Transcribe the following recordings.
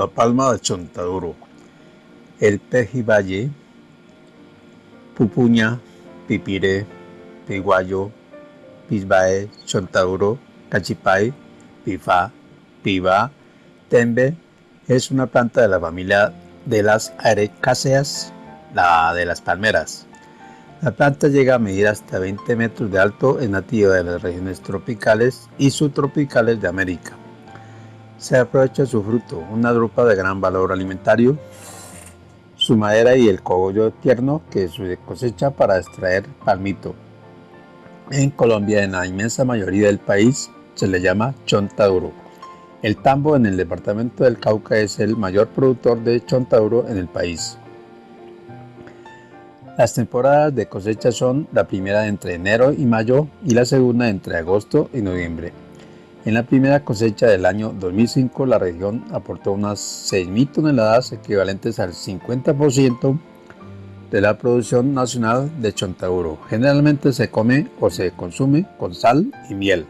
la palma de chontaduro, el pejibaye, pupuña, pipire, piguayo, pisbae, chontaduro, cachipay, pifa, piba, tembe, es una planta de la familia de las arecáceas, la de las palmeras. La planta llega a medir hasta 20 metros de alto, es nativa de las regiones tropicales y subtropicales de América. Se aprovecha su fruto, una drupa de gran valor alimentario, su madera y el cogollo tierno que se cosecha para extraer palmito. En Colombia, en la inmensa mayoría del país, se le llama chontaduro. El tambo en el departamento del Cauca es el mayor productor de chontaduro en el país. Las temporadas de cosecha son la primera entre enero y mayo y la segunda entre agosto y noviembre. En la primera cosecha del año 2005 la región aportó unas 6.000 toneladas equivalentes al 50% de la producción nacional de chontaduro. Generalmente se come o se consume con sal y miel.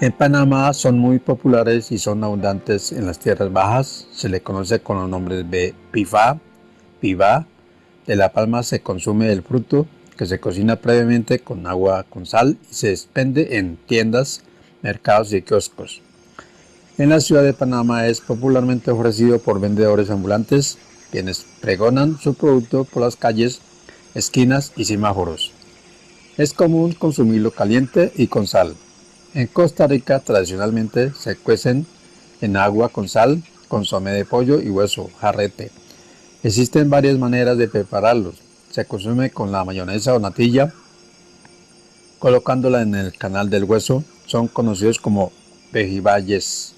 En Panamá son muy populares y son abundantes en las tierras bajas. Se le conoce con los nombres de pifa, piva. De la palma se consume el fruto que se cocina previamente con agua con sal y se expende en tiendas, mercados y kioscos. En la ciudad de Panamá es popularmente ofrecido por vendedores ambulantes quienes pregonan su producto por las calles, esquinas y semáforos. Es común consumirlo caliente y con sal. En Costa Rica tradicionalmente se cuecen en agua con sal, consomé de pollo y hueso, jarrete. Existen varias maneras de prepararlos. Se consume con la mayonesa o natilla, colocándola en el canal del hueso. Son conocidos como pejibayes.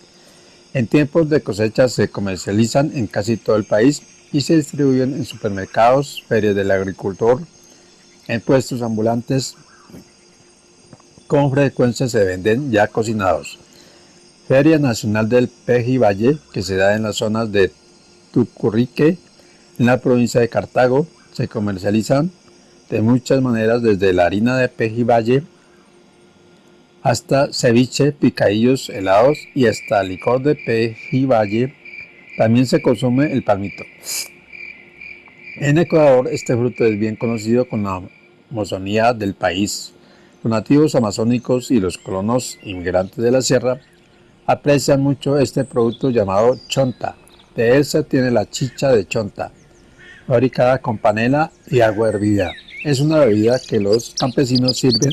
En tiempos de cosecha se comercializan en casi todo el país y se distribuyen en supermercados, ferias del agricultor, en puestos ambulantes, con frecuencia se venden ya cocinados. Feria Nacional del Peji Valle, que se da en las zonas de Tucurrique, en la provincia de Cartago, se comercializan de muchas maneras desde la harina de Peji Valle hasta ceviche, picadillos helados y hasta licor de Peji Valle. También se consume el palmito. En Ecuador este fruto es bien conocido con la mozonía del país. Los nativos amazónicos y los colonos inmigrantes de la sierra aprecian mucho este producto llamado chonta. De él se tiene la chicha de chonta, fabricada con panela y agua hervida. Es una bebida que los campesinos sirven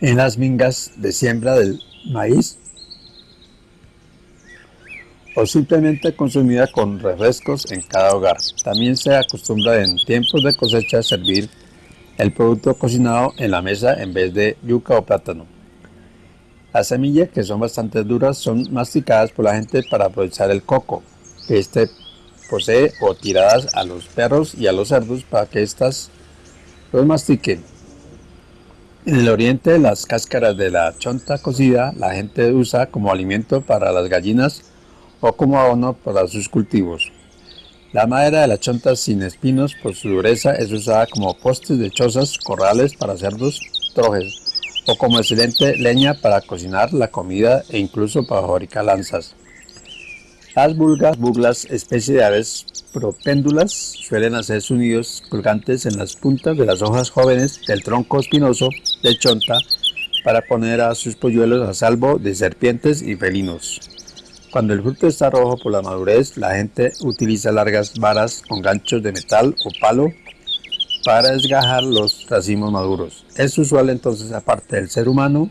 en las mingas de siembra del maíz o simplemente consumida con refrescos en cada hogar. También se acostumbra en tiempos de cosecha servir el producto cocinado en la mesa en vez de yuca o plátano. Las semillas, que son bastante duras, son masticadas por la gente para aprovechar el coco que éste posee o tiradas a los perros y a los cerdos para que éstas los mastiquen. En el oriente, las cáscaras de la chonta cocida la gente usa como alimento para las gallinas o como abono para sus cultivos. La madera de la chonta sin espinos por su dureza es usada como postes de chozas, corrales para cerdos, trojes o como excelente leña para cocinar la comida e incluso para fabricar lanzas. Las vulgas, buglas, especie de aves propéndulas, suelen hacer sus nidos colgantes en las puntas de las hojas jóvenes del tronco espinoso de chonta para poner a sus polluelos a salvo de serpientes y felinos. Cuando el fruto está rojo por la madurez, la gente utiliza largas varas con ganchos de metal o palo para desgajar los racimos maduros. Es usual entonces, aparte del ser humano,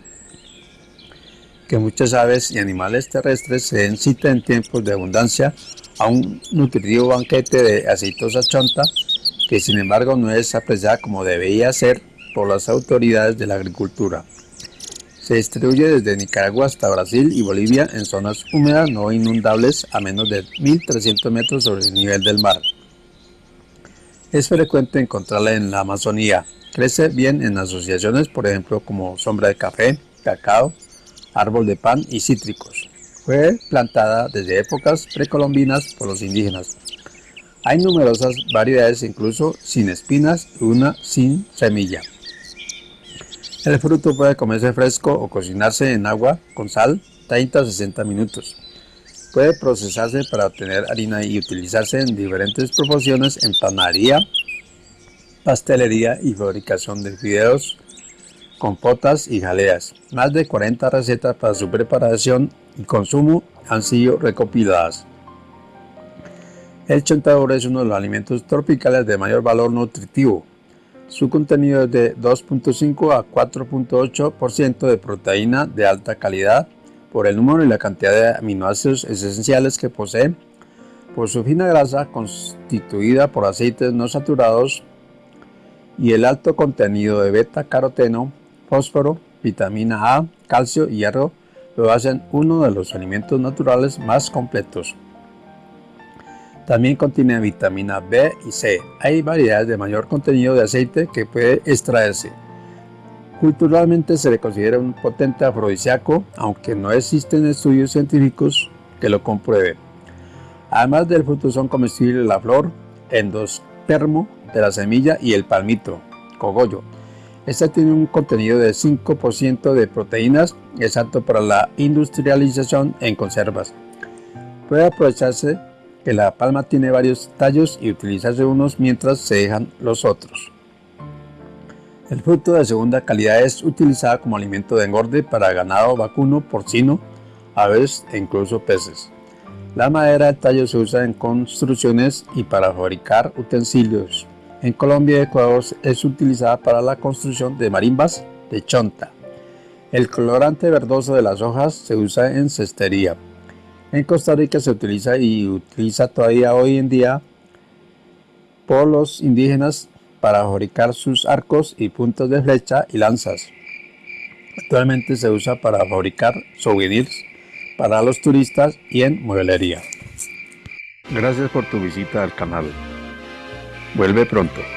que muchas aves y animales terrestres se den cita en tiempos de abundancia a un nutritivo banquete de aceitosa chonta, que sin embargo no es apreciada como debería ser por las autoridades de la agricultura. Se distribuye desde Nicaragua hasta Brasil y Bolivia en zonas húmedas no inundables a menos de 1.300 metros sobre el nivel del mar. Es frecuente encontrarla en la Amazonía. Crece bien en asociaciones, por ejemplo, como sombra de café, cacao, árbol de pan y cítricos. Fue plantada desde épocas precolombinas por los indígenas. Hay numerosas variedades, incluso sin espinas y una sin semilla. El fruto puede comerse fresco o cocinarse en agua con sal 30 a 60 minutos. Puede procesarse para obtener harina y utilizarse en diferentes proporciones en panadería, pastelería y fabricación de fideos, compotas y jaleas. Más de 40 recetas para su preparación y consumo han sido recopiladas. El chontaduro es uno de los alimentos tropicales de mayor valor nutritivo. Su contenido es de 2.5 a 4.8% de proteína de alta calidad por el número y la cantidad de aminoácidos esenciales que posee, por su fina grasa constituida por aceites no saturados y el alto contenido de beta-caroteno, fósforo, vitamina A, calcio y hierro lo hacen uno de los alimentos naturales más completos. También contiene vitamina B y C. Hay variedades de mayor contenido de aceite que puede extraerse. Culturalmente se le considera un potente afrodisíaco, aunque no existen estudios científicos que lo comprueben. Además del fruto son comestibles la flor, endospermo de la semilla y el palmito, cogollo. Este tiene un contenido de 5% de proteínas, exacto para la industrialización en conservas. Puede aprovecharse que la palma tiene varios tallos y utilizarse unos mientras se dejan los otros. El fruto de segunda calidad es utilizado como alimento de engorde para ganado vacuno, porcino, aves e incluso peces. La madera del tallo se usa en construcciones y para fabricar utensilios. En Colombia y Ecuador es utilizada para la construcción de marimbas de chonta. El colorante verdoso de las hojas se usa en cestería. En Costa Rica se utiliza y utiliza todavía hoy en día por los indígenas para fabricar sus arcos y puntos de flecha y lanzas. Actualmente se usa para fabricar souvenirs para los turistas y en mueblería. Gracias por tu visita al canal. Vuelve pronto.